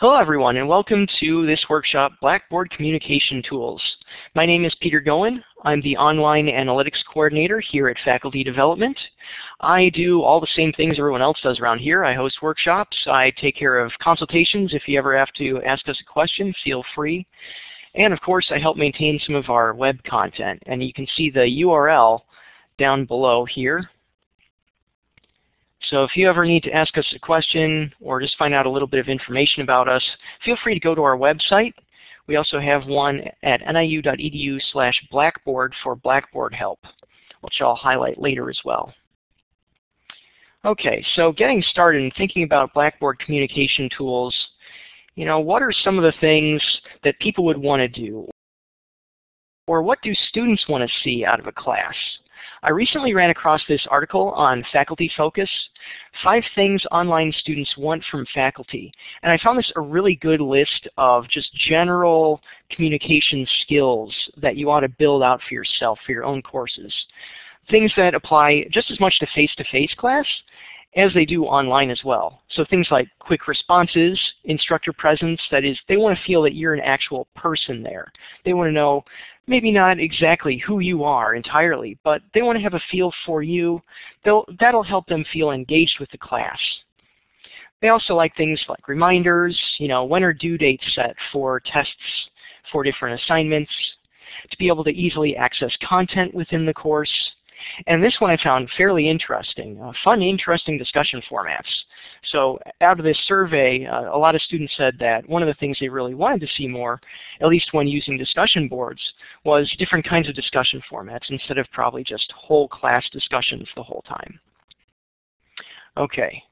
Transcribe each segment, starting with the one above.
Hello everyone and welcome to this workshop, Blackboard Communication Tools. My name is Peter Goen. I'm the Online Analytics Coordinator here at Faculty Development. I do all the same things everyone else does around here. I host workshops. I take care of consultations. If you ever have to ask us a question, feel free. And of course, I help maintain some of our web content. And you can see the URL down below here. So if you ever need to ask us a question or just find out a little bit of information about us, feel free to go to our website. We also have one at niu.edu slash blackboard for Blackboard help, which I'll highlight later as well. Okay, so getting started and thinking about Blackboard communication tools, you know, what are some of the things that people would want to do? Or what do students want to see out of a class? I recently ran across this article on Faculty Focus, Five Things Online Students Want from Faculty. And I found this a really good list of just general communication skills that you ought to build out for yourself, for your own courses. Things that apply just as much to face-to-face -face class as they do online as well. So things like quick responses, instructor presence, that is, they want to feel that you're an actual person there. They want to know maybe not exactly who you are entirely, but they want to have a feel for you. They'll, that'll help them feel engaged with the class. They also like things like reminders, you know, when are due dates set for tests for different assignments, to be able to easily access content within the course, and this one I found fairly interesting, uh, fun, interesting discussion formats. So out of this survey, uh, a lot of students said that one of the things they really wanted to see more, at least when using discussion boards, was different kinds of discussion formats instead of probably just whole class discussions the whole time. Okay.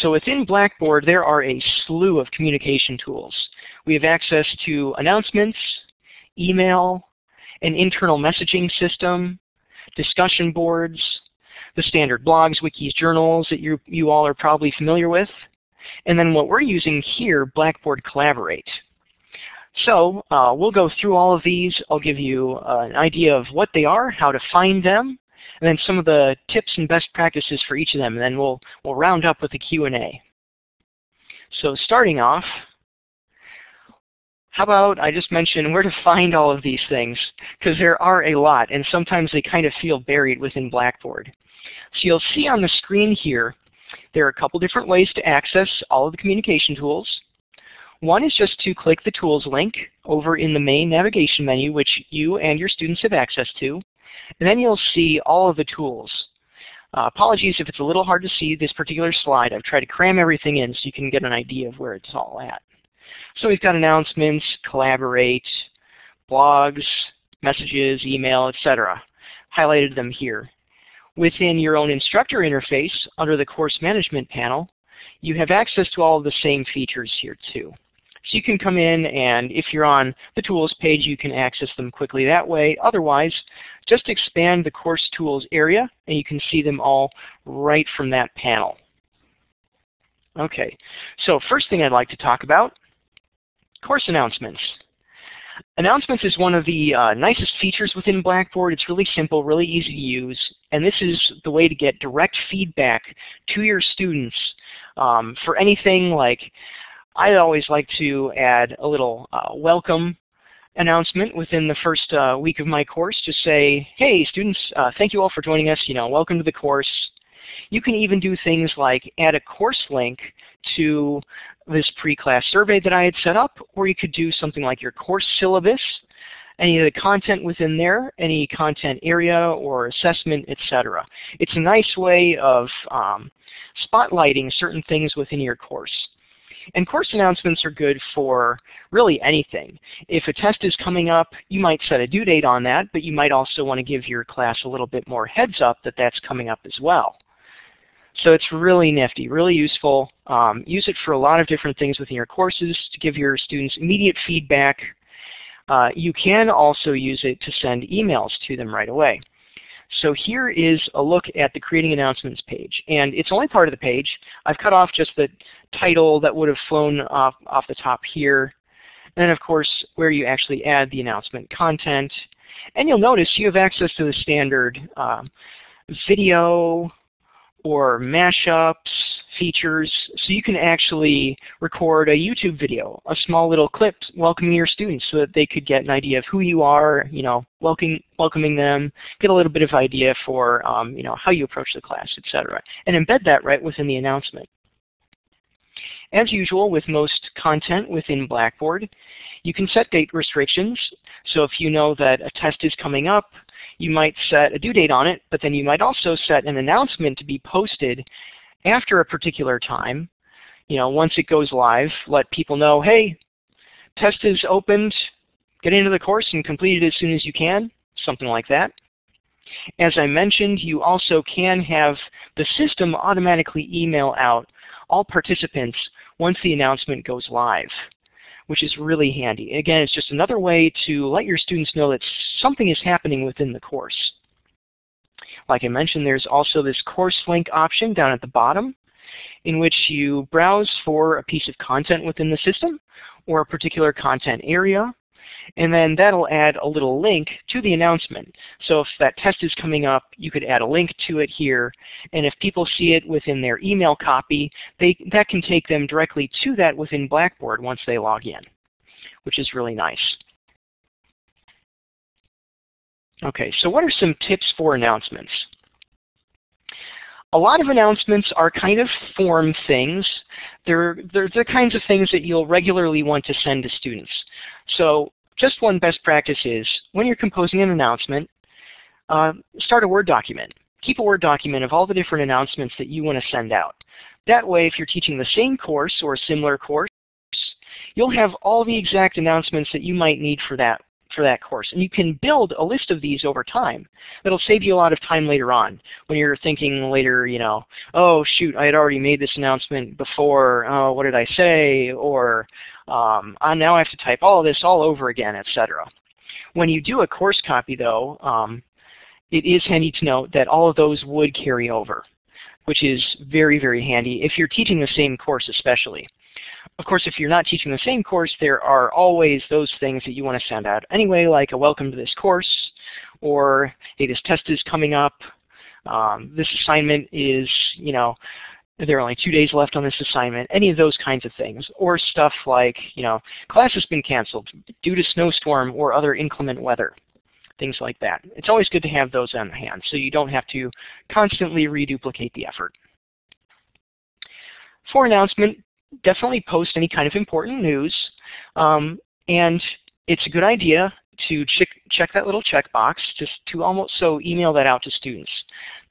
So within Blackboard, there are a slew of communication tools. We have access to announcements, email, an internal messaging system, discussion boards, the standard blogs, wikis, journals that you, you all are probably familiar with, and then what we're using here, Blackboard Collaborate. So uh, we'll go through all of these. I'll give you uh, an idea of what they are, how to find them, and then some of the tips and best practices for each of them, and then we'll, we'll round up with a Q&A. So starting off, how about I just mention where to find all of these things, because there are a lot, and sometimes they kind of feel buried within Blackboard. So you'll see on the screen here, there are a couple different ways to access all of the communication tools. One is just to click the Tools link over in the main navigation menu, which you and your students have access to, and then you'll see all of the tools. Uh, apologies if it's a little hard to see this particular slide. I've tried to cram everything in so you can get an idea of where it's all at. So we've got announcements, collaborate, blogs, messages, email, etc. Highlighted them here. Within your own instructor interface, under the course management panel, you have access to all of the same features here too. So you can come in and if you're on the tools page, you can access them quickly that way. Otherwise, just expand the course tools area and you can see them all right from that panel. Okay, so first thing I'd like to talk about Course announcements. Announcements is one of the uh, nicest features within Blackboard. It's really simple, really easy to use, and this is the way to get direct feedback to your students um, for anything like, I always like to add a little uh, welcome announcement within the first uh, week of my course. to say, hey students, uh, thank you all for joining us. You know, welcome to the course. You can even do things like add a course link to this pre-class survey that I had set up, or you could do something like your course syllabus, any of the content within there, any content area or assessment, etc. It's a nice way of um, spotlighting certain things within your course. And course announcements are good for really anything. If a test is coming up, you might set a due date on that, but you might also want to give your class a little bit more heads up that that's coming up as well. So it's really nifty, really useful. Um, use it for a lot of different things within your courses to give your students immediate feedback. Uh, you can also use it to send emails to them right away. So here is a look at the Creating Announcements page. And it's only part of the page. I've cut off just the title that would have flown off, off the top here. And then, of course, where you actually add the announcement content. And you'll notice you have access to the standard uh, video, or mashups, features, so you can actually record a YouTube video, a small little clip welcoming your students so that they could get an idea of who you are, you know, welcoming, welcoming them, get a little bit of idea for, um, you know, how you approach the class, etc. And embed that right within the announcement. As usual with most content within Blackboard, you can set date restrictions. So if you know that a test is coming up, you might set a due date on it, but then you might also set an announcement to be posted after a particular time. You know, once it goes live, let people know, hey, test is opened, get into the course and complete it as soon as you can, something like that. As I mentioned, you also can have the system automatically email out all participants once the announcement goes live, which is really handy. Again, it's just another way to let your students know that something is happening within the course. Like I mentioned, there's also this course link option down at the bottom in which you browse for a piece of content within the system or a particular content area and then that'll add a little link to the announcement. So if that test is coming up, you could add a link to it here. And if people see it within their email copy, they, that can take them directly to that within Blackboard once they log in, which is really nice. Okay, so what are some tips for announcements? a lot of announcements are kind of form things. They're, they're the kinds of things that you'll regularly want to send to students. So just one best practice is, when you're composing an announcement, uh, start a Word document. Keep a Word document of all the different announcements that you want to send out. That way, if you're teaching the same course or a similar course, you'll have all the exact announcements that you might need for that for that course. And you can build a list of these over time. That'll save you a lot of time later on when you're thinking later, you know, oh shoot, I had already made this announcement before, oh, what did I say? Or um, now I have to type all of this all over again, etc. When you do a course copy, though, um, it is handy to note that all of those would carry over, which is very, very handy if you're teaching the same course especially. Of course, if you're not teaching the same course, there are always those things that you want to send out anyway, like a welcome to this course, or hey, this test is coming up, um, this assignment is, you know, there are only two days left on this assignment, any of those kinds of things. Or stuff like, you know, class has been canceled due to snowstorm or other inclement weather. Things like that. It's always good to have those on hand so you don't have to constantly reduplicate the effort. For announcement, definitely post any kind of important news. Um, and it's a good idea to check, check that little checkbox just to almost so email that out to students.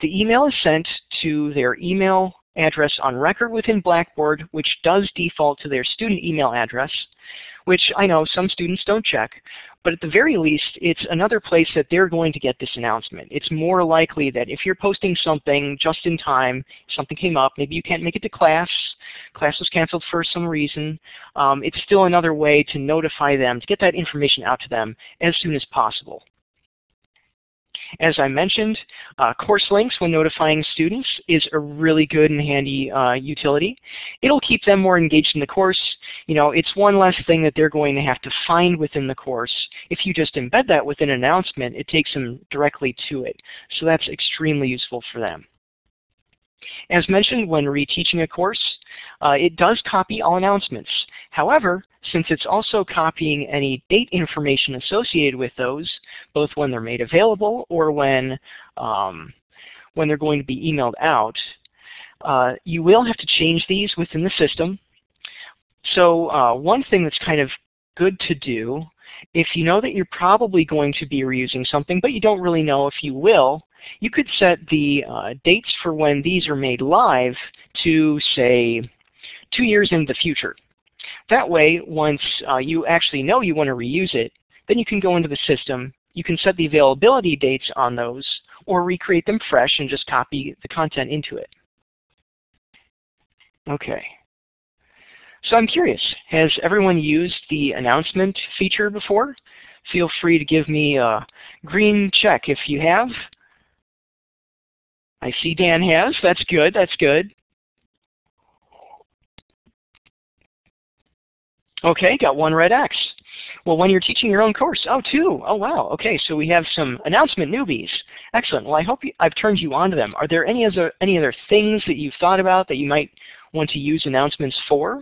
The email is sent to their email address on record within Blackboard, which does default to their student email address, which I know some students don't check, but at the very least, it's another place that they're going to get this announcement. It's more likely that if you're posting something just in time, something came up, maybe you can't make it to class, class was canceled for some reason, um, it's still another way to notify them, to get that information out to them as soon as possible. As I mentioned, uh, course links when notifying students is a really good and handy uh, utility. It'll keep them more engaged in the course. You know, it's one less thing that they're going to have to find within the course. If you just embed that within an announcement, it takes them directly to it. So that's extremely useful for them. As mentioned, when reteaching a course, uh, it does copy all announcements. However, since it's also copying any date information associated with those, both when they're made available or when, um, when they're going to be emailed out, uh, you will have to change these within the system. So uh, one thing that's kind of good to do, if you know that you're probably going to be reusing something, but you don't really know if you will, you could set the uh, dates for when these are made live to, say, two years in the future. That way, once uh, you actually know you want to reuse it, then you can go into the system, you can set the availability dates on those, or recreate them fresh and just copy the content into it. Okay. So I'm curious, has everyone used the announcement feature before? Feel free to give me a green check if you have. I see Dan has. That's good. That's good. Okay, got one red X. Well, when you're teaching your own course, oh, two. Oh, wow. Okay, so we have some announcement newbies. Excellent. Well, I hope you, I've turned you on to them. Are there any other, any other things that you've thought about that you might want to use announcements for?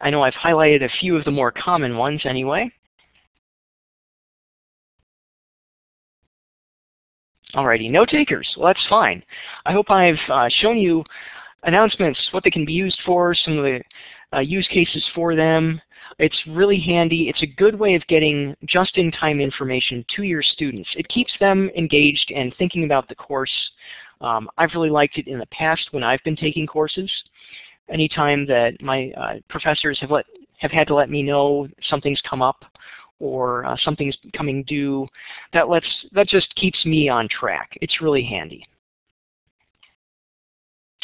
I know I've highlighted a few of the more common ones anyway. Alrighty, no takers. Well, that's fine. I hope I've uh, shown you announcements, what they can be used for, some of the uh, use cases for them. It's really handy. It's a good way of getting just-in-time information to your students. It keeps them engaged and thinking about the course. Um, I've really liked it in the past when I've been taking courses. Anytime that my uh, professors have, let, have had to let me know something's come up or uh, something's coming due, that, lets, that just keeps me on track. It's really handy.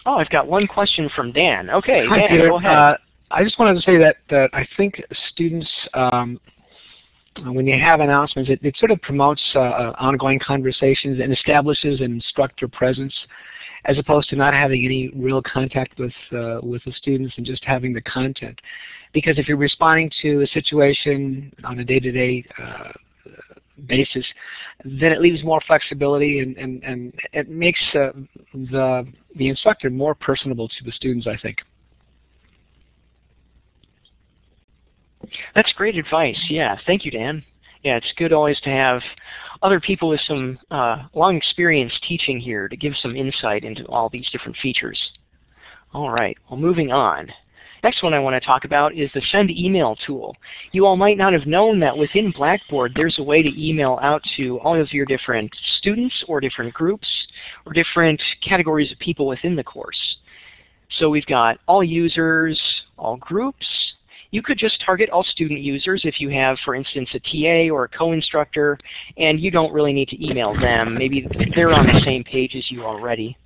Oh, I've got one question from Dan. Okay, Hi, Dan, Peter. go ahead. Uh, I just wanted to say that, that I think students, um, when you have announcements, it, it sort of promotes uh, uh, ongoing conversations and establishes an instructor presence as opposed to not having any real contact with, uh, with the students and just having the content. Because if you're responding to a situation on a day-to-day -day, uh, basis, then it leaves more flexibility and, and, and it makes uh, the, the instructor more personable to the students, I think. That's great advice. Yeah, thank you, Dan. Yeah, it's good always to have other people with some uh, long experience teaching here to give some insight into all these different features. All right, well moving on. Next one I want to talk about is the send email tool. You all might not have known that within Blackboard there's a way to email out to all of your different students or different groups or different categories of people within the course. So we've got all users, all groups. You could just target all student users if you have, for instance, a TA or a co-instructor, and you don't really need to email them. Maybe they're on the same page as you already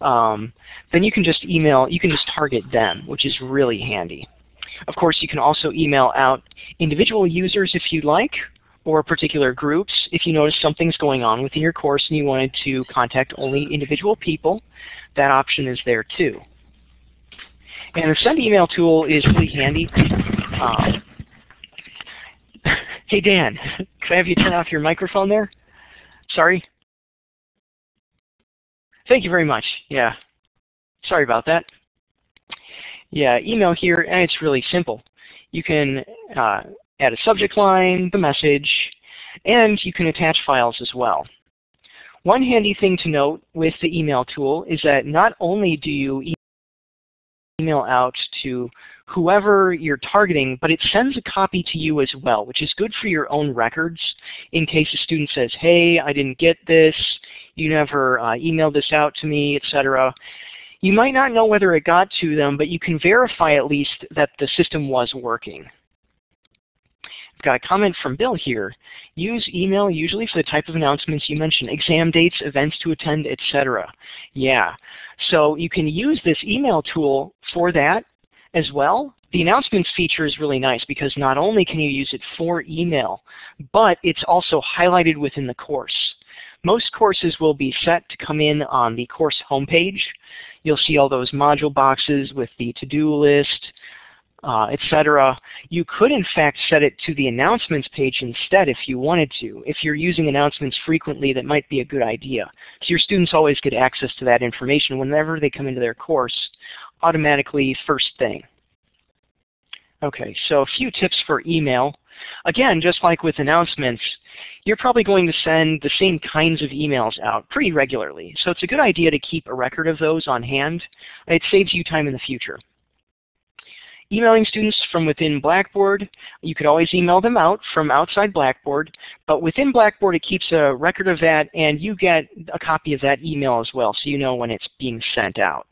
um, then you can just email, you can just target them, which is really handy. Of course, you can also email out individual users if you'd like, or particular groups. If you notice something's going on within your course and you wanted to contact only individual people, that option is there too. And the send email tool is really handy. Um, hey Dan, could I have you turn off your microphone there? Sorry. Thank you very much. Yeah. Sorry about that. Yeah, email here, and it's really simple. You can uh, add a subject line, the message, and you can attach files as well. One handy thing to note with the email tool is that not only do you email out to whoever you're targeting, but it sends a copy to you as well, which is good for your own records in case a student says, hey, I didn't get this, you never uh, emailed this out to me, etc. You might not know whether it got to them, but you can verify at least that the system was working. Got a comment from Bill here. Use email usually for the type of announcements you mentioned, exam dates, events to attend, etc. Yeah, so you can use this email tool for that as well. The announcements feature is really nice because not only can you use it for email, but it's also highlighted within the course. Most courses will be set to come in on the course homepage. You'll see all those module boxes with the to-do list, uh, etc. You could in fact set it to the announcements page instead if you wanted to. If you're using announcements frequently, that might be a good idea. So your students always get access to that information whenever they come into their course automatically first thing. Okay, so a few tips for email. Again, just like with announcements, you're probably going to send the same kinds of emails out pretty regularly. So it's a good idea to keep a record of those on hand. It saves you time in the future. Emailing students from within Blackboard, you could always email them out from outside Blackboard, but within Blackboard it keeps a record of that and you get a copy of that email as well so you know when it's being sent out.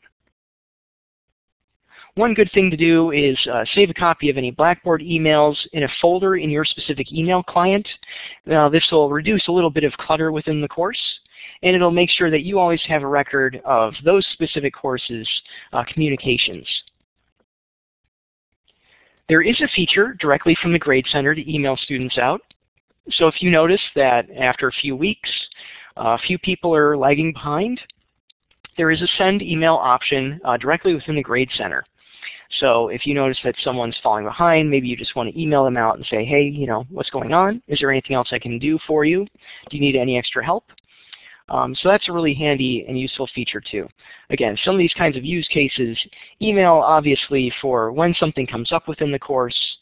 One good thing to do is uh, save a copy of any Blackboard emails in a folder in your specific email client. Now this will reduce a little bit of clutter within the course and it'll make sure that you always have a record of those specific courses uh, communications. There is a feature directly from the Grade Center to email students out. So if you notice that after a few weeks, a few people are lagging behind, there is a send email option uh, directly within the Grade Center. So if you notice that someone's falling behind, maybe you just want to email them out and say, hey, you know, what's going on? Is there anything else I can do for you? Do you need any extra help? Um, so that's a really handy and useful feature too. Again, some of these kinds of use cases, email obviously for when something comes up within the course,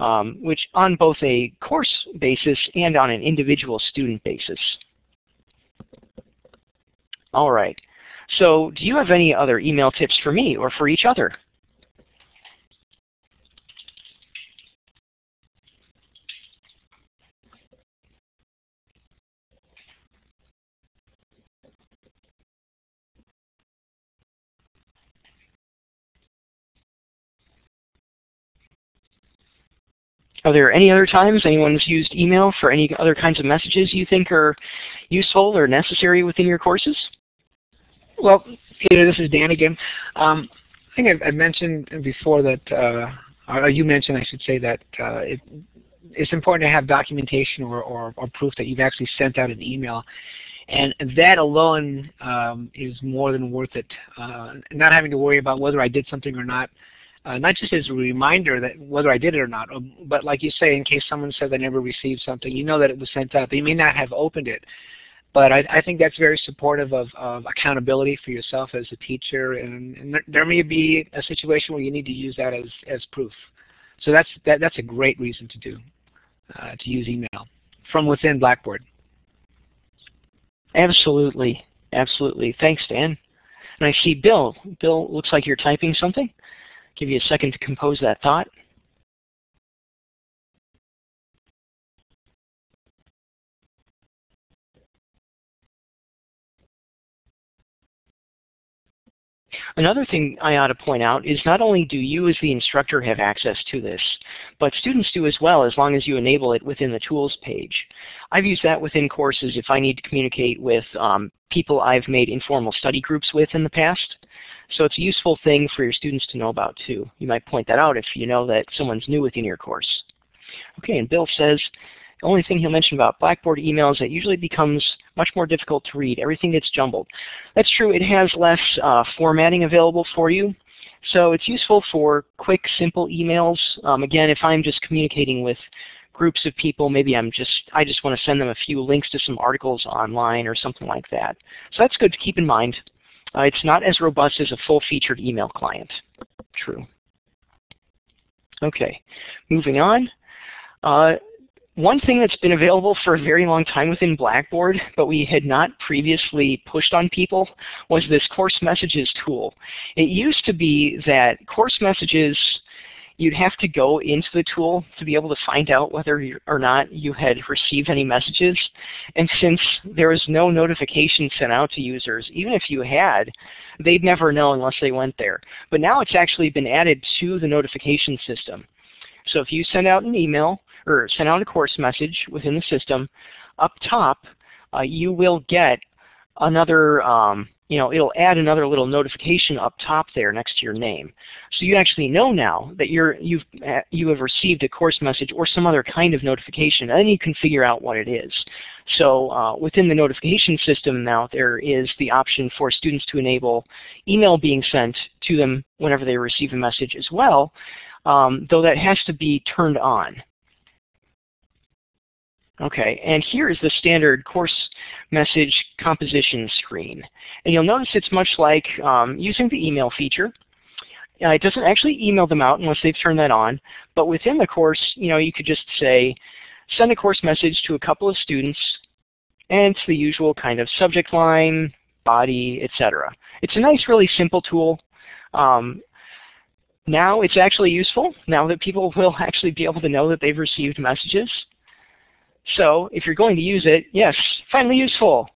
um, which on both a course basis and on an individual student basis. All right. So do you have any other email tips for me or for each other? Are there any other times anyone's used email for any other kinds of messages you think are useful or necessary within your courses? Well, Peter, this is Dan again. Um, I think I've, I've, mentioned before that, uh, or you mentioned, I should say, that uh, it, it's important to have documentation or, or, or, proof that you've actually sent out an email. And that alone um, is more than worth it. Uh, not having to worry about whether I did something or not uh, not just as a reminder that whether I did it or not, um, but like you say, in case someone said they never received something, you know that it was sent out. They may not have opened it, but I, I think that's very supportive of, of, accountability for yourself as a teacher, and, and there, there, may be a situation where you need to use that as, as proof. So that's, that, that's a great reason to do, uh, to use email from within Blackboard. Absolutely, absolutely. Thanks, Dan. And I see Bill. Bill, looks like you're typing something. Give you a second to compose that thought. Another thing I ought to point out is not only do you as the instructor have access to this, but students do as well as long as you enable it within the tools page. I've used that within courses if I need to communicate with um, people I've made informal study groups with in the past. So it's a useful thing for your students to know about too. You might point that out if you know that someone's new within your course. Okay, and Bill says, the only thing he'll mention about Blackboard emails that it usually becomes much more difficult to read. Everything gets jumbled. That's true. It has less uh, formatting available for you. So it's useful for quick, simple emails. Um, again, if I'm just communicating with groups of people, maybe I'm just I just want to send them a few links to some articles online or something like that. So that's good to keep in mind. Uh, it's not as robust as a full-featured email client. True. Okay, moving on. Uh, one thing that's been available for a very long time within Blackboard, but we had not previously pushed on people, was this course messages tool. It used to be that course messages you'd have to go into the tool to be able to find out whether or not you had received any messages. And since there was no notification sent out to users, even if you had, they'd never know unless they went there. But now it's actually been added to the notification system. So if you send out an email or send out a course message within the system, up top uh, you will get another um, you know, it'll add another little notification up top there next to your name. So you actually know now that you're, you've, uh, you have received a course message or some other kind of notification, and then you can figure out what it is. So uh, within the notification system now, there is the option for students to enable email being sent to them whenever they receive a message as well, um, though that has to be turned on. Okay, and here is the standard course message composition screen. And you'll notice it's much like um, using the email feature. Uh, it doesn't actually email them out unless they've turned that on, but within the course, you know, you could just say, send a course message to a couple of students, and it's the usual kind of subject line, body, etc. It's a nice, really simple tool. Um, now it's actually useful, now that people will actually be able to know that they've received messages. So if you're going to use it, yes, finally useful.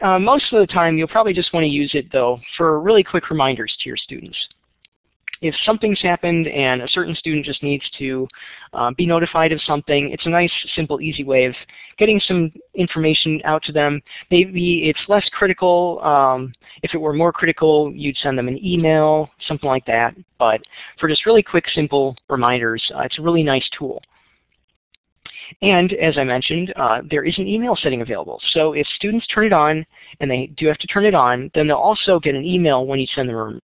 Uh, most of the time, you'll probably just want to use it, though, for really quick reminders to your students. If something's happened and a certain student just needs to uh, be notified of something, it's a nice, simple, easy way of getting some information out to them. Maybe it's less critical. Um, if it were more critical, you'd send them an email, something like that. But for just really quick, simple reminders, uh, it's a really nice tool. And as I mentioned, uh, there is an email setting available. So if students turn it on, and they do have to turn it on, then they'll also get an email when you send them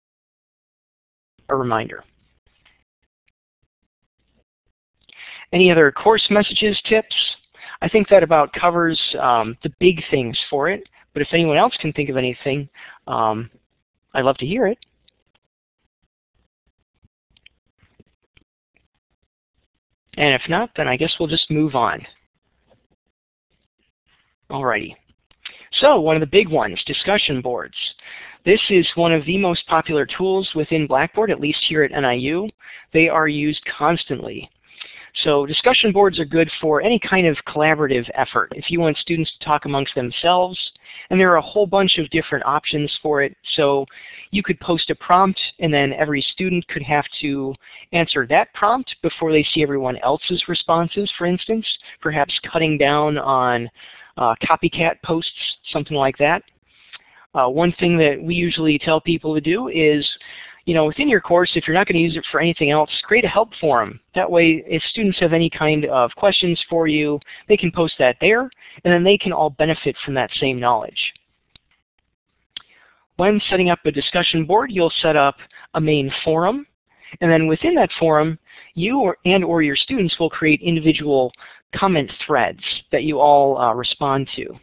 a reminder. Any other course messages, tips? I think that about covers um, the big things for it, but if anyone else can think of anything, um, I'd love to hear it. And if not, then I guess we'll just move on. Alrighty. So one of the big ones, discussion boards. This is one of the most popular tools within Blackboard, at least here at NIU. They are used constantly. So discussion boards are good for any kind of collaborative effort. If you want students to talk amongst themselves, and there are a whole bunch of different options for it. So you could post a prompt, and then every student could have to answer that prompt before they see everyone else's responses, for instance, perhaps cutting down on uh, copycat posts, something like that. Uh, one thing that we usually tell people to do is you know, within your course, if you're not going to use it for anything else, create a help forum. That way, if students have any kind of questions for you, they can post that there, and then they can all benefit from that same knowledge. When setting up a discussion board, you'll set up a main forum, and then within that forum, you or, and or your students will create individual comment threads that you all uh, respond to.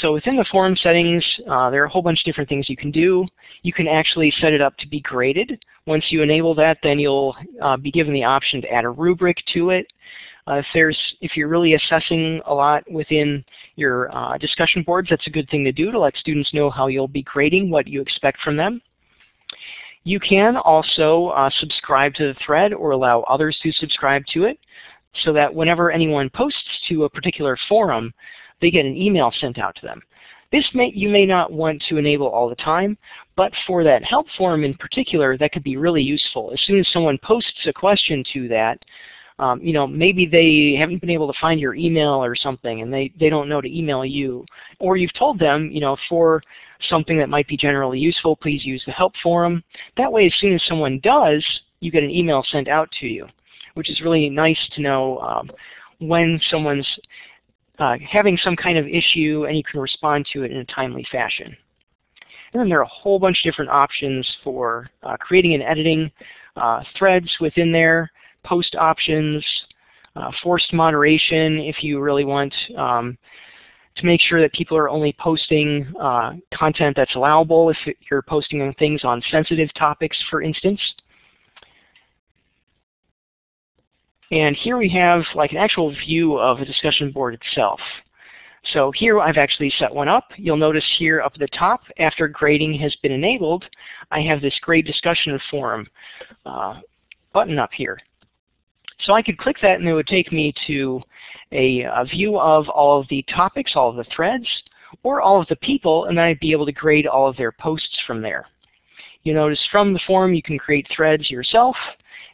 So within the forum settings, uh, there are a whole bunch of different things you can do. You can actually set it up to be graded. Once you enable that, then you'll uh, be given the option to add a rubric to it. Uh, if there's, if you're really assessing a lot within your uh, discussion boards, that's a good thing to do to let students know how you'll be grading, what you expect from them. You can also uh, subscribe to the thread or allow others to subscribe to it so that whenever anyone posts to a particular forum, they get an email sent out to them. This may, you may not want to enable all the time, but for that help forum in particular, that could be really useful. As soon as someone posts a question to that, um, you know, maybe they haven't been able to find your email or something and they, they don't know to email you. Or you've told them, you know, for something that might be generally useful, please use the help forum. That way, as soon as someone does, you get an email sent out to you, which is really nice to know um, when someone's uh, having some kind of issue and you can respond to it in a timely fashion. And then there are a whole bunch of different options for uh, creating and editing uh, threads within there, post options, uh, forced moderation if you really want um, to make sure that people are only posting content that's allowable if you're posting things on sensitive topics, for instance. And here we have like an actual view of the discussion board itself. So here I've actually set one up. You'll notice here up at the top, after grading has been enabled, I have this grade discussion forum uh, button up here. So I could click that and it would take me to a, a, view of all of the topics, all of the threads, or all of the people, and then I'd be able to grade all of their posts from there. You notice from the forum you can create threads yourself,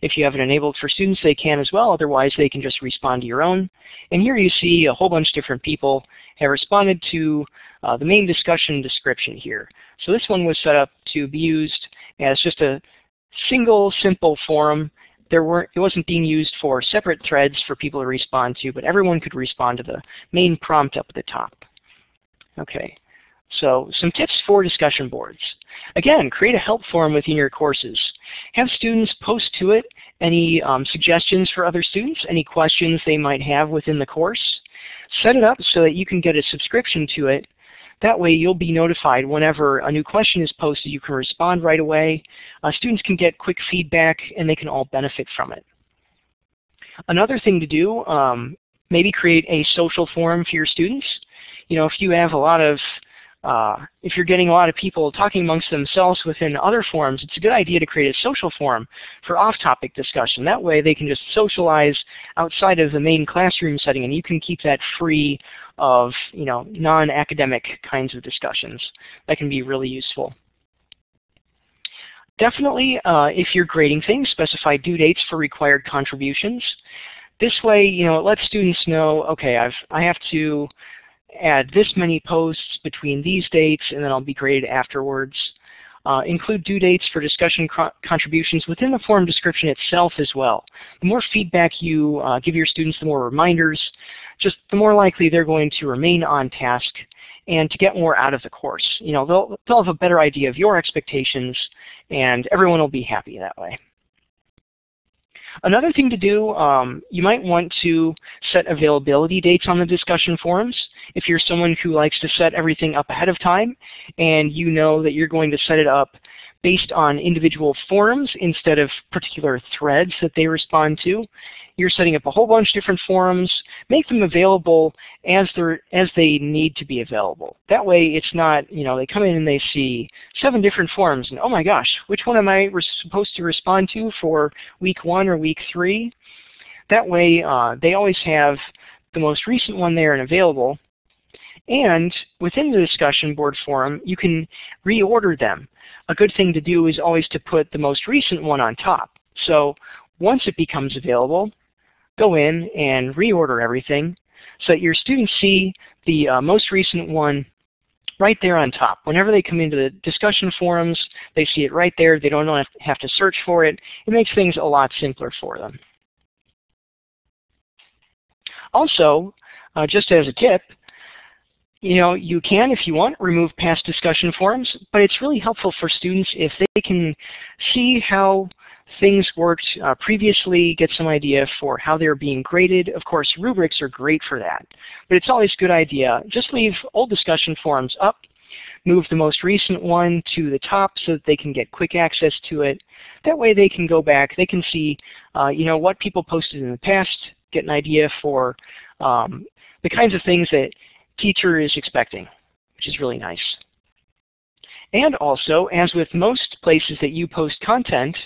if you have it enabled for students, they can as well. Otherwise, they can just respond to your own. And here you see a whole bunch of different people have responded to uh, the main discussion description here. So this one was set up to be used as just a single, simple forum. There weren't, it wasn't being used for separate threads for people to respond to, but everyone could respond to the main prompt up at the top. Okay. So some tips for discussion boards. Again, create a help forum within your courses. Have students post to it any um, suggestions for other students, any questions they might have within the course. Set it up so that you can get a subscription to it. That way you'll be notified whenever a new question is posted. You can respond right away. Uh, students can get quick feedback and they can all benefit from it. Another thing to do, um, maybe create a social forum for your students. You know, if you have a lot of uh, if you're getting a lot of people talking amongst themselves within other forums, it's a good idea to create a social forum for off-topic discussion. That way they can just socialize outside of the main classroom setting and you can keep that free of you know, non-academic kinds of discussions. That can be really useful. Definitely, uh, if you're grading things, specify due dates for required contributions. This way, you know, it lets students know, okay, I've, I have to add this many posts between these dates and then I'll be graded afterwards. Uh, include due dates for discussion contributions within the forum description itself as well. The more feedback you uh, give your students, the more reminders, just the more likely they're going to remain on task and to get more out of the course. You know, they'll, they'll have a better idea of your expectations and everyone will be happy that way. Another thing to do, um, you might want to set availability dates on the discussion forums. If you're someone who likes to set everything up ahead of time and you know that you're going to set it up based on individual forums instead of particular threads that they respond to. You're setting up a whole bunch of different forums. Make them available as, as they need to be available. That way it's not, you know, they come in and they see seven different forums and oh my gosh, which one am I supposed to respond to for week one or week three? That way uh, they always have the most recent one there and available. And within the discussion board forum, you can reorder them a good thing to do is always to put the most recent one on top. So once it becomes available, go in and reorder everything so that your students see the uh, most recent one right there on top. Whenever they come into the discussion forums, they see it right there. They don't have to search for it. It makes things a lot simpler for them. Also, uh, just as a tip, you know, you can, if you want, remove past discussion forums, but it's really helpful for students if they can see how things worked uh, previously, get some idea for how they're being graded. Of course, rubrics are great for that, but it's always a good idea. Just leave old discussion forums up, move the most recent one to the top so that they can get quick access to it. That way they can go back, they can see uh, you know, what people posted in the past, get an idea for um, the kinds of things that teacher is expecting, which is really nice. And also, as with most places that you post content,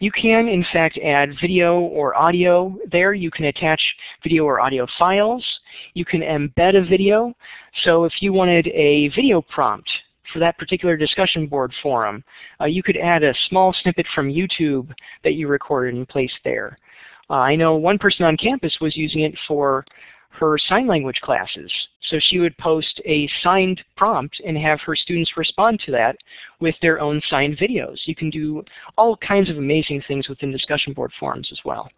you can in fact add video or audio there. You can attach video or audio files. You can embed a video. So if you wanted a video prompt for that particular discussion board forum, uh, you could add a small snippet from YouTube that you recorded and placed there. Uh, I know one person on campus was using it for her sign language classes. So she would post a signed prompt and have her students respond to that with their own signed videos. You can do all kinds of amazing things within discussion board forums as well.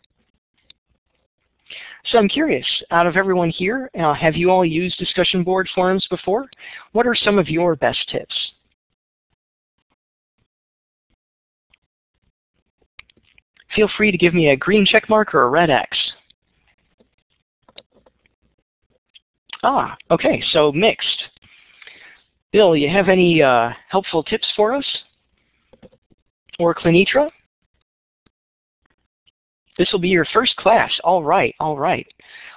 So I'm curious, out of everyone here, uh, have you all used discussion board forums before? What are some of your best tips? Feel free to give me a green check mark or a red X. Ah, okay, so mixed. Bill, you have any uh, helpful tips for us? Or Clinitra? This will be your first class. All right, all right.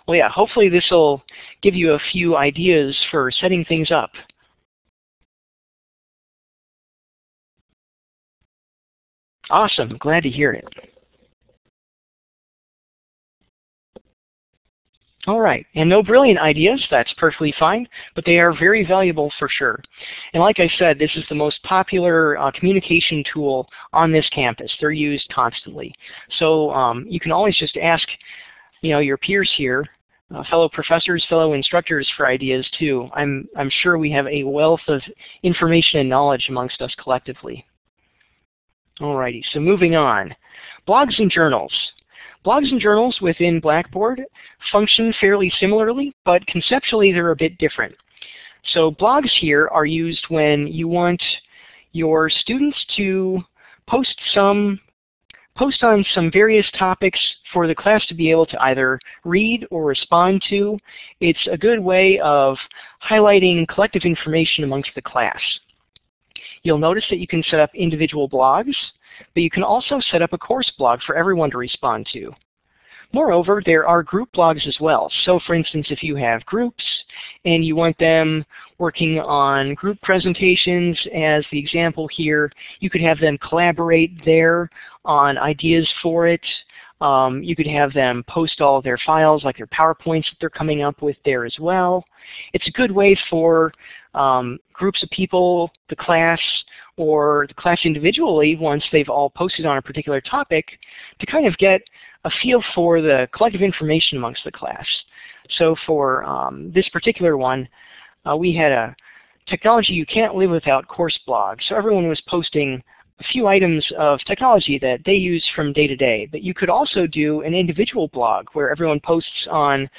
Well, yeah, hopefully this will give you a few ideas for setting things up. Awesome, glad to hear it. All right, and no brilliant ideas, that's perfectly fine, but they are very valuable for sure. And like I said, this is the most popular uh, communication tool on this campus. They're used constantly. So um, you can always just ask you know, your peers here, uh, fellow professors, fellow instructors for ideas too. I'm, I'm sure we have a wealth of information and knowledge amongst us collectively. Alrighty, so moving on. Blogs and journals. Blogs and journals within Blackboard function fairly similarly, but conceptually they're a bit different. So blogs here are used when you want your students to post some post on some various topics for the class to be able to either read or respond to. It's a good way of highlighting collective information amongst the class. You'll notice that you can set up individual blogs, but you can also set up a course blog for everyone to respond to. Moreover, there are group blogs as well. So for instance, if you have groups and you want them working on group presentations as the example here, you could have them collaborate there on ideas for it. Um, you could have them post all their files, like their PowerPoints that they're coming up with there as well. It's a good way for um, groups of people, the class, or the class individually, once they've all posted on a particular topic, to kind of get a feel for the collective information amongst the class. So for um, this particular one, uh, we had a technology you can't live without course blog. So everyone was posting a few items of technology that they use from day to day. But you could also do an individual blog where everyone posts on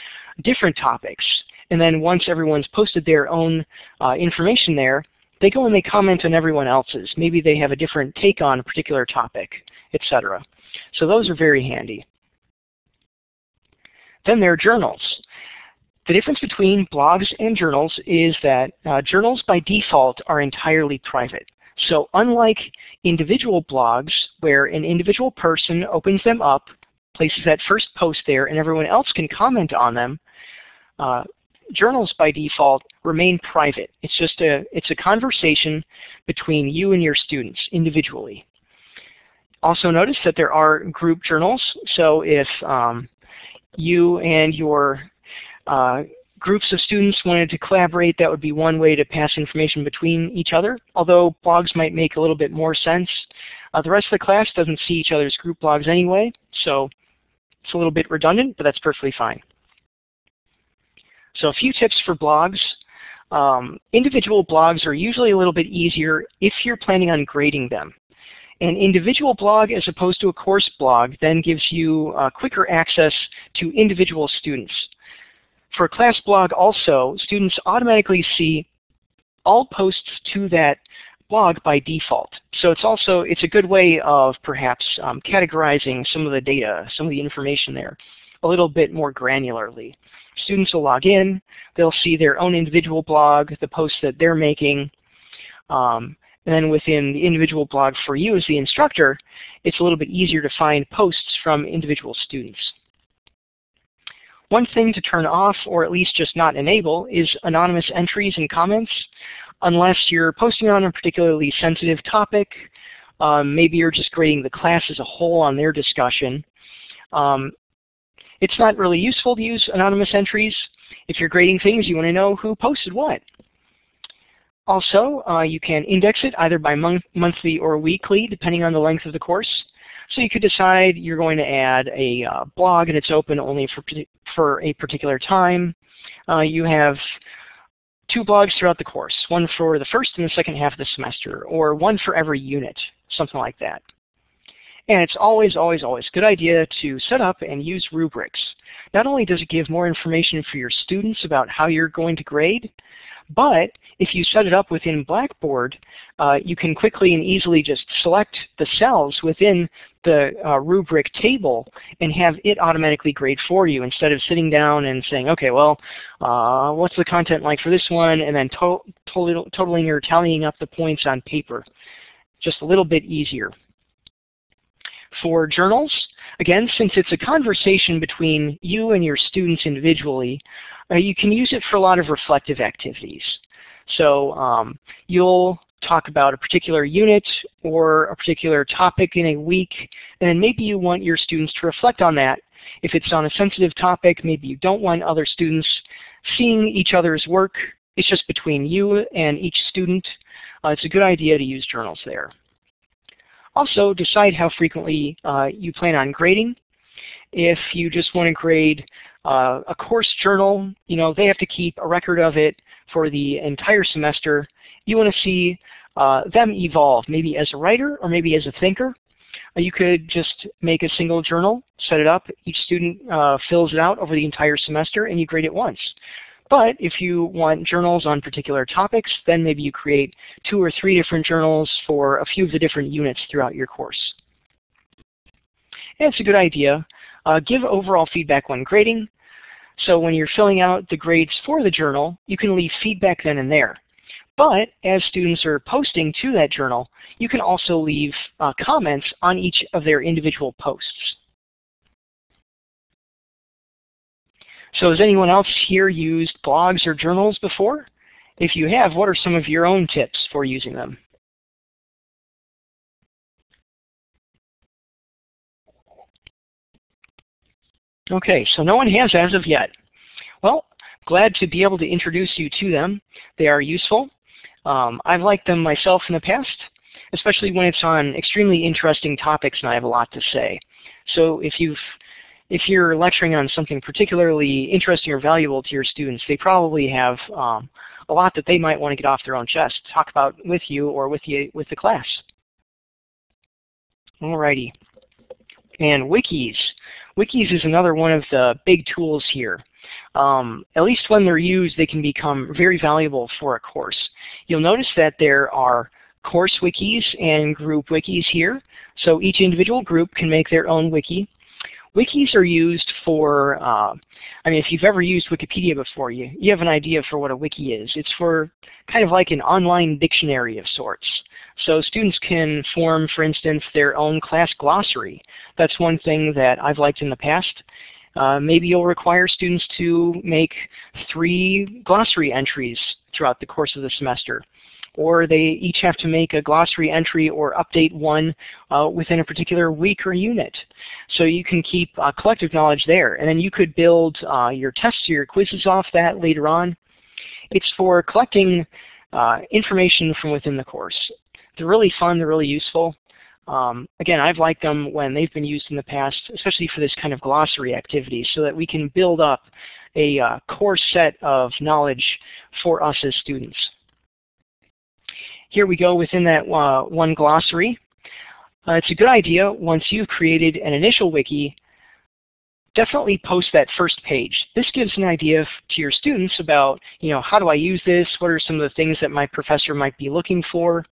different topics. And then once everyone's posted their own uh, information there, they go and they comment on everyone else's. Maybe they have a different take on a particular topic, etc. So those are very handy. Then there are journals. The difference between blogs and journals is that uh, journals by default are entirely private. So unlike individual blogs where an individual person opens them up, places that first post there, and everyone else can comment on them, uh, journals by default remain private. It's just a, it's a conversation between you and your students individually. Also notice that there are group journals. So if um, you and your uh, groups of students wanted to collaborate, that would be one way to pass information between each other, although blogs might make a little bit more sense. Uh, the rest of the class doesn't see each other's group blogs anyway, so it's a little bit redundant, but that's perfectly fine. So a few tips for blogs. Um, individual blogs are usually a little bit easier if you're planning on grading them. An individual blog as opposed to a course blog then gives you uh, quicker access to individual students. For a class blog also, students automatically see all posts to that blog by default. So it's also it's a good way of perhaps um, categorizing some of the data, some of the information there a little bit more granularly. Students will log in, they'll see their own individual blog, the posts that they're making, um, and then within the individual blog for you as the instructor, it's a little bit easier to find posts from individual students. One thing to turn off, or at least just not enable, is anonymous entries and comments. Unless you're posting on a particularly sensitive topic, um, maybe you're just grading the class as a whole on their discussion. Um, it's not really useful to use anonymous entries. If you're grading things, you want to know who posted what. Also, uh, you can index it either by month, monthly or weekly, depending on the length of the course. So you could decide you're going to add a uh, blog and it's open only for, for a particular time. Uh, you have two blogs throughout the course, one for the first and the second half of the semester, or one for every unit, something like that. And it's always, always, always a good idea to set up and use rubrics. Not only does it give more information for your students about how you're going to grade, but if you set it up within Blackboard, uh, you can quickly and easily just select the cells within the uh, rubric table and have it automatically grade for you instead of sitting down and saying, okay, well, uh, what's the content like for this one, and then to totaling or tallying up the points on paper. Just a little bit easier. For journals, again, since it's a conversation between you and your students individually, uh, you can use it for a lot of reflective activities. So um, you'll talk about a particular unit or a particular topic in a week, and then maybe you want your students to reflect on that. If it's on a sensitive topic, maybe you don't want other students seeing each other's work. It's just between you and each student. Uh, it's a good idea to use journals there. Also, decide how frequently uh, you plan on grading. If you just want to grade uh, a course journal, you know, they have to keep a record of it for the entire semester. You want to see uh, them evolve, maybe as a writer or maybe as a thinker. Uh, you could just make a single journal, set it up, each student uh, fills it out over the entire semester, and you grade it once. But if you want journals on particular topics, then maybe you create two or three different journals for a few of the different units throughout your course. And it's a good idea. Uh, give overall feedback when grading. So when you're filling out the grades for the journal, you can leave feedback then and there. But as students are posting to that journal, you can also leave uh, comments on each of their individual posts. So has anyone else here used blogs or journals before? If you have, what are some of your own tips for using them? Okay, so no one has as of yet. Well, glad to be able to introduce you to them. They are useful. Um, I've liked them myself in the past, especially when it's on extremely interesting topics and I have a lot to say. So if you've if you're lecturing on something particularly interesting or valuable to your students, they probably have um, a lot that they might want to get off their own chest, talk about with you or with you with the class. Alrighty. And wikis. Wikis is another one of the big tools here. Um, at least when they're used, they can become very valuable for a course. You'll notice that there are course wikis and group wikis here. So each individual group can make their own wiki. Wikis are used for, uh, I mean, if you've ever used Wikipedia before, you, you have an idea for what a wiki is. It's for kind of like an online dictionary of sorts. So students can form, for instance, their own class glossary. That's one thing that I've liked in the past. Uh, maybe you'll require students to make three glossary entries throughout the course of the semester or they each have to make a glossary entry or update one uh, within a particular week or unit. So you can keep uh, collective knowledge there. And then you could build uh, your tests or your quizzes off that later on. It's for collecting uh, information from within the course. They're really fun, they're really useful. Um, again, I've liked them when they've been used in the past, especially for this kind of glossary activity, so that we can build up a uh, core set of knowledge for us as students. Here we go within that uh, one glossary. Uh, it's a good idea once you've created an initial wiki, definitely post that first page. This gives an idea to your students about, you know, how do I use this? What are some of the things that my professor might be looking for?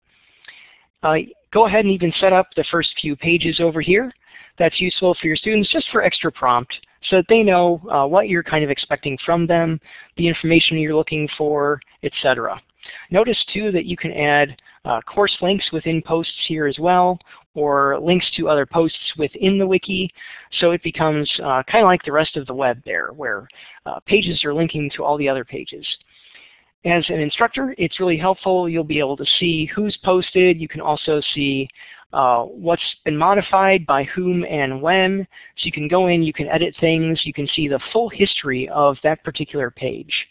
Uh, go ahead and even set up the first few pages over here. That's useful for your students just for extra prompt so that they know uh, what you're kind of expecting from them, the information you're looking for, etc. Notice too that you can add uh, course links within posts here as well, or links to other posts within the wiki, so it becomes uh, kind of like the rest of the web there, where uh, pages are linking to all the other pages. As an instructor, it's really helpful. You'll be able to see who's posted. You can also see uh, what's been modified by whom and when. So you can go in, you can edit things, you can see the full history of that particular page.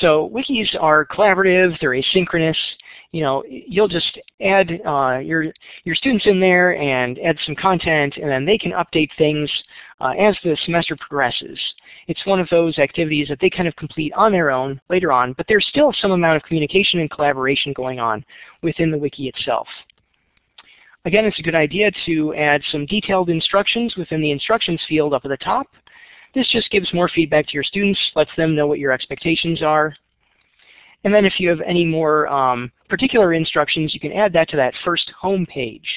So wikis are collaborative, they're asynchronous. You know, you'll just add uh, your, your students in there and add some content, and then they can update things uh, as the semester progresses. It's one of those activities that they kind of complete on their own later on, but there's still some amount of communication and collaboration going on within the wiki itself. Again, it's a good idea to add some detailed instructions within the instructions field up at the top, this just gives more feedback to your students, lets them know what your expectations are. And then if you have any more um, particular instructions, you can add that to that first home page.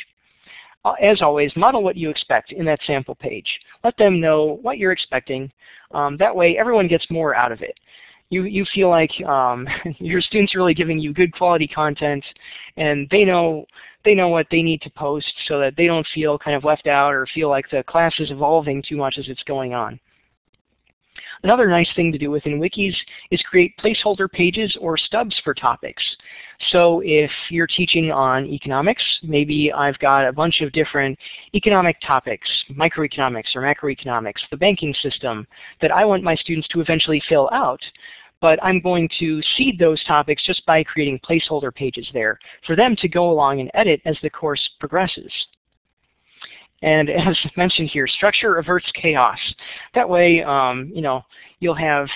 Uh, as always, model what you expect in that sample page. Let them know what you're expecting. Um, that way everyone gets more out of it. You, you feel like um, your students are really giving you good quality content and they know they know what they need to post so that they don't feel kind of left out or feel like the class is evolving too much as it's going on. Another nice thing to do within wikis is create placeholder pages or stubs for topics. So if you're teaching on economics, maybe I've got a bunch of different economic topics, microeconomics or macroeconomics, the banking system, that I want my students to eventually fill out but I'm going to seed those topics just by creating placeholder pages there for them to go along and edit as the course progresses. And as mentioned here, structure averts chaos. That way, um, you know, you'll have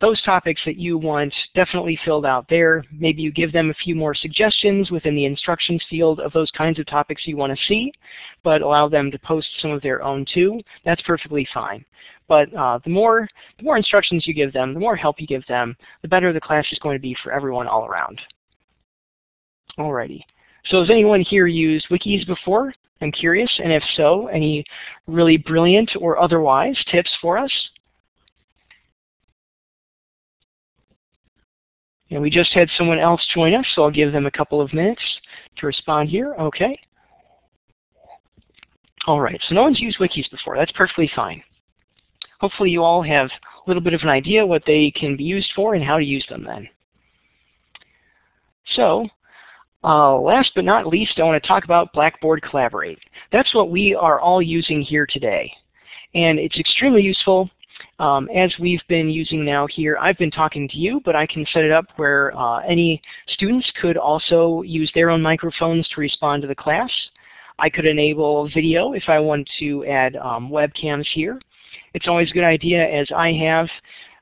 those topics that you want definitely filled out there. Maybe you give them a few more suggestions within the instructions field of those kinds of topics you want to see, but allow them to post some of their own too. That's perfectly fine. But uh, the more the more instructions you give them, the more help you give them, the better the class is going to be for everyone all around. Alrighty. So has anyone here used wikis before? I'm curious, and if so, any really brilliant or otherwise tips for us? And we just had someone else join us, so I'll give them a couple of minutes to respond here. Okay. All right, so no one's used wikis before. That's perfectly fine. Hopefully you all have a little bit of an idea what they can be used for and how to use them then. So uh, last but not least, I want to talk about Blackboard Collaborate. That's what we are all using here today. And it's extremely useful um, as we've been using now here. I've been talking to you, but I can set it up where uh, any students could also use their own microphones to respond to the class. I could enable video if I want to add um, webcams here. It's always a good idea, as I have,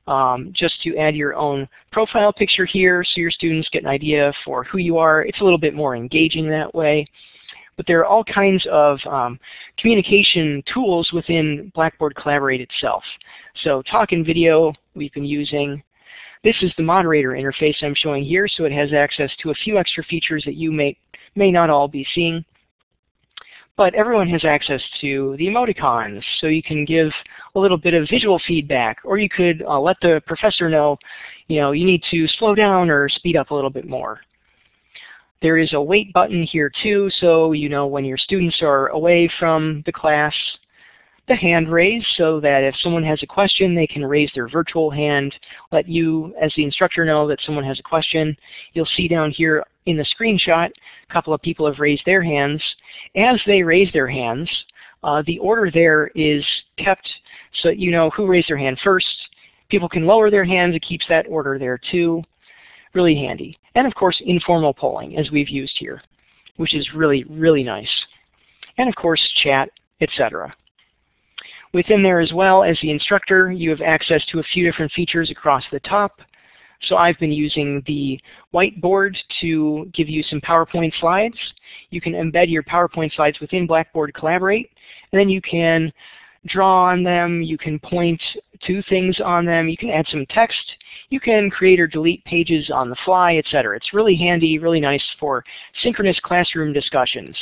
um, just to add your own profile picture here so your students get an idea for who you are. It's a little bit more engaging that way. But there are all kinds of um, communication tools within Blackboard Collaborate itself. So talk and video we've been using. This is the moderator interface I'm showing here, so it has access to a few extra features that you may, may not all be seeing. But everyone has access to the emoticons, so you can give a little bit of visual feedback, or you could uh, let the professor know, you know, you need to slow down or speed up a little bit more. There is a wait button here too, so you know when your students are away from the class, the hand raise so that if someone has a question, they can raise their virtual hand, let you as the instructor know that someone has a question. You'll see down here in the screenshot, a couple of people have raised their hands. As they raise their hands, uh, the order there is kept so you know who raised their hand first. People can lower their hands. It keeps that order there too. Really handy. And of course, informal polling, as we've used here, which is really, really nice. And of course, chat, etc. Within there as well, as the instructor, you have access to a few different features across the top. So I've been using the whiteboard to give you some PowerPoint slides. You can embed your PowerPoint slides within Blackboard Collaborate, and then you can draw on them, you can point to things on them, you can add some text, you can create or delete pages on the fly, etc. It's really handy, really nice for synchronous classroom discussions.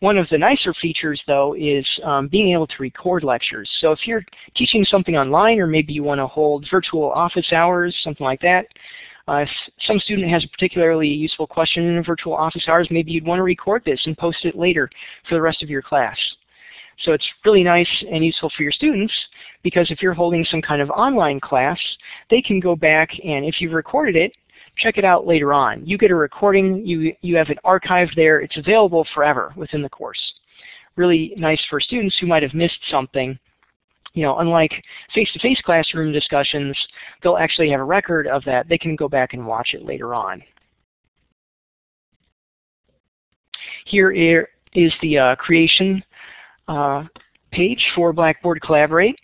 One of the nicer features, though, is um, being able to record lectures. So if you're teaching something online, or maybe you want to hold virtual office hours, something like that, uh, if some student has a particularly useful question in a virtual office hours, maybe you'd want to record this and post it later for the rest of your class. So it's really nice and useful for your students because if you're holding some kind of online class, they can go back and if you've recorded it, check it out later on. You get a recording, you, you have it archived there, it's available forever within the course. Really nice for students who might have missed something. You know, unlike face-to-face -face classroom discussions, they'll actually have a record of that. They can go back and watch it later on. Here is the uh, creation uh, page for Blackboard Collaborate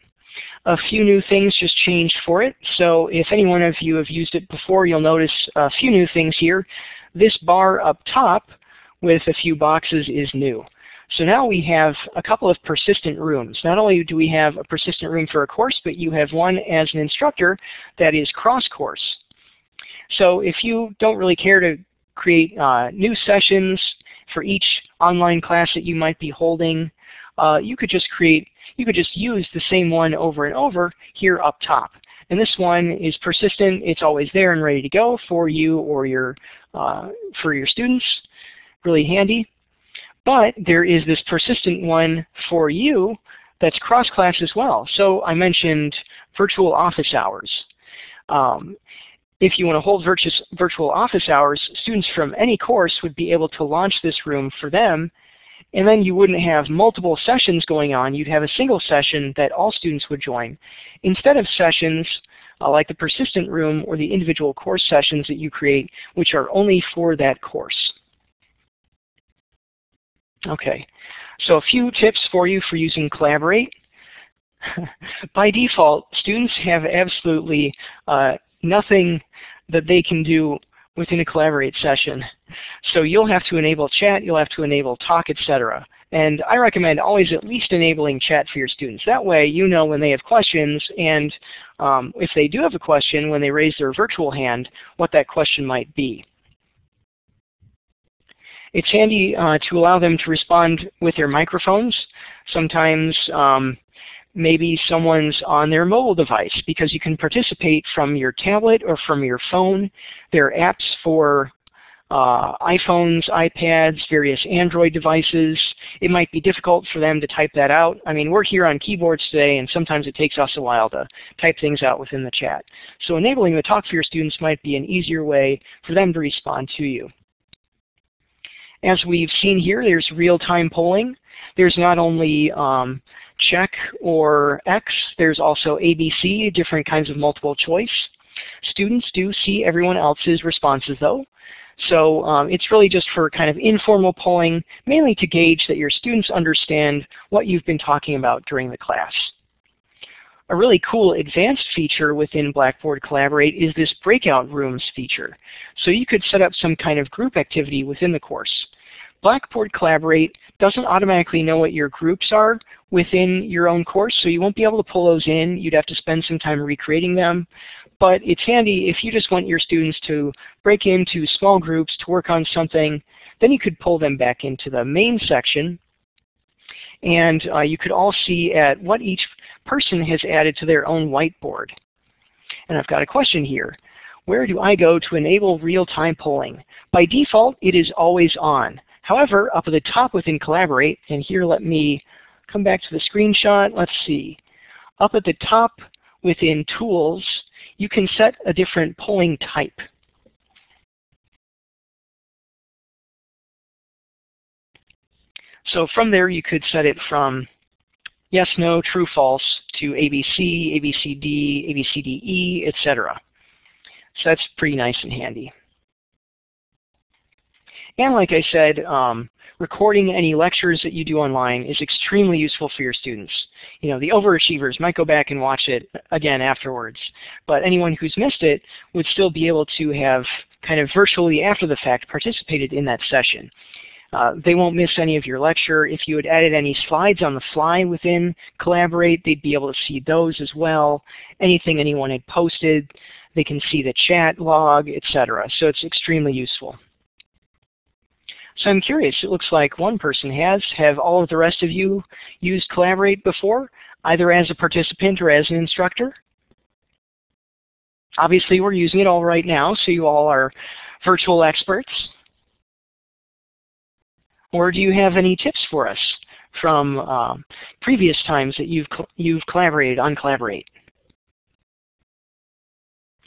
a few new things just changed for it. So if any one of you have used it before, you'll notice a few new things here. This bar up top with a few boxes is new. So now we have a couple of persistent rooms. Not only do we have a persistent room for a course, but you have one as an instructor that is cross-course. So if you don't really care to create uh, new sessions for each online class that you might be holding, uh, you could just create, you could just use the same one over and over here up top. And this one is persistent. It's always there and ready to go for you or your, uh, for your students. Really handy. But there is this persistent one for you that's cross-class as well. So I mentioned virtual office hours. Um, if you want to hold virtual office hours, students from any course would be able to launch this room for them and then you wouldn't have multiple sessions going on. You'd have a single session that all students would join. Instead of sessions uh, like the persistent room or the individual course sessions that you create, which are only for that course. Okay, so a few tips for you for using Collaborate. By default, students have absolutely uh, nothing that they can do within a Collaborate session. So you'll have to enable chat, you'll have to enable talk, etc. And I recommend always at least enabling chat for your students. That way you know when they have questions and um, if they do have a question when they raise their virtual hand, what that question might be. It's handy uh, to allow them to respond with their microphones. Sometimes um, maybe someone's on their mobile device because you can participate from your tablet or from your phone. There are apps for uh, iPhones, iPads, various Android devices. It might be difficult for them to type that out. I mean, we're here on keyboards today, and sometimes it takes us a while to type things out within the chat. So enabling the talk for your students might be an easier way for them to respond to you. As we've seen here, there's real-time polling. There's not only um, check or X. There's also ABC, different kinds of multiple choice. Students do see everyone else's responses though. So um, it's really just for kind of informal polling, mainly to gauge that your students understand what you've been talking about during the class. A really cool advanced feature within Blackboard Collaborate is this breakout rooms feature. So you could set up some kind of group activity within the course. Blackboard Collaborate doesn't automatically know what your groups are within your own course, so you won't be able to pull those in. You'd have to spend some time recreating them. But it's handy if you just want your students to break into small groups to work on something, then you could pull them back into the main section and uh, you could all see at what each person has added to their own whiteboard. And I've got a question here. Where do I go to enable real-time polling? By default, it is always on. However, up at the top within Collaborate, and here let me come back to the screenshot. Let's see. Up at the top within Tools, you can set a different polling type. So from there you could set it from yes, no, true, false to ABC, ABCD, ABCDE, etc. So that's pretty nice and handy. And like I said, um, recording any lectures that you do online is extremely useful for your students. You know, the overachievers might go back and watch it again afterwards, but anyone who's missed it would still be able to have kind of virtually after the fact participated in that session. Uh, they won't miss any of your lecture. If you had added any slides on the fly within Collaborate, they'd be able to see those as well. Anything anyone had posted, they can see the chat log, etc. So it's extremely useful. So I'm curious, it looks like one person has. Have all of the rest of you used Collaborate before, either as a participant or as an instructor? Obviously we're using it all right now, so you all are virtual experts. Or do you have any tips for us from uh, previous times that you've, you've collaborated on Collaborate?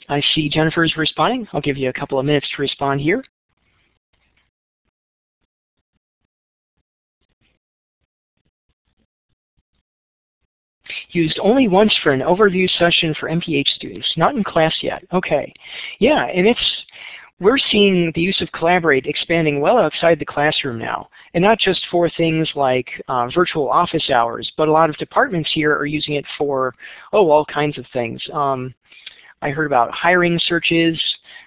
I see Jennifer's responding. I'll give you a couple of minutes to respond here. Used only once for an overview session for MPH students, not in class yet. Okay. Yeah, and it's we're seeing the use of Collaborate expanding well outside the classroom now, and not just for things like uh, virtual office hours, but a lot of departments here are using it for, oh, all kinds of things. Um, I heard about hiring searches.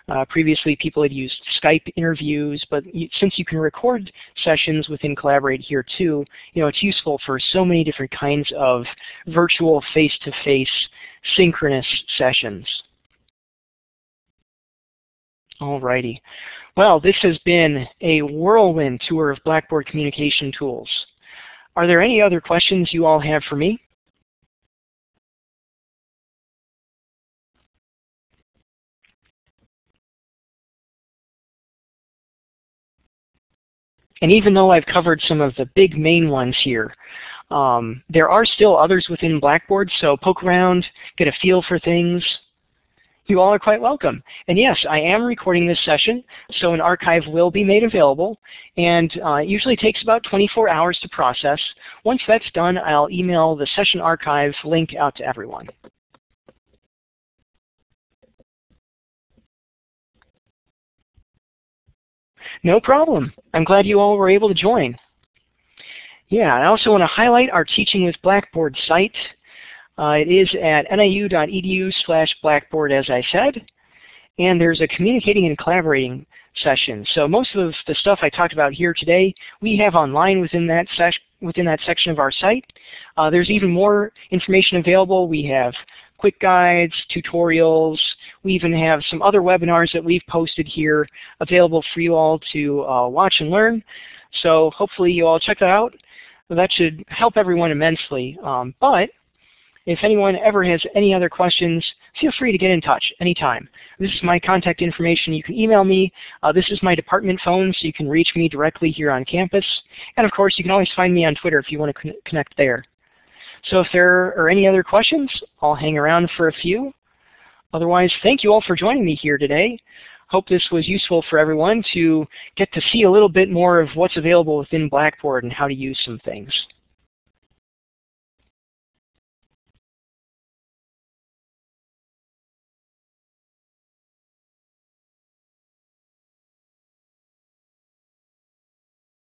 Uh, previously, people had used Skype interviews, but since you can record sessions within Collaborate here too, you know, it's useful for so many different kinds of virtual face-to-face -face synchronous sessions. Alrighty. Well, this has been a whirlwind tour of Blackboard communication tools. Are there any other questions you all have for me? And even though I've covered some of the big main ones here, um, there are still others within Blackboard, so poke around, get a feel for things, you all are quite welcome. And yes, I am recording this session, so an archive will be made available, and uh, it usually takes about 24 hours to process. Once that's done, I'll email the session archive link out to everyone. No problem. I'm glad you all were able to join. Yeah, I also want to highlight our Teaching with Blackboard site. Uh, it is at niu.edu slash blackboard, as I said. And there's a communicating and collaborating session. So most of the stuff I talked about here today, we have online within that, within that section of our site. Uh, there's even more information available. We have quick guides, tutorials. We even have some other webinars that we've posted here available for you all to uh, watch and learn. So hopefully you all check that out. That should help everyone immensely. Um, but if anyone ever has any other questions, feel free to get in touch anytime. This is my contact information. You can email me. Uh, this is my department phone, so you can reach me directly here on campus. And of course, you can always find me on Twitter if you want to connect there. So if there are any other questions, I'll hang around for a few. Otherwise, thank you all for joining me here today. Hope this was useful for everyone to get to see a little bit more of what's available within Blackboard and how to use some things.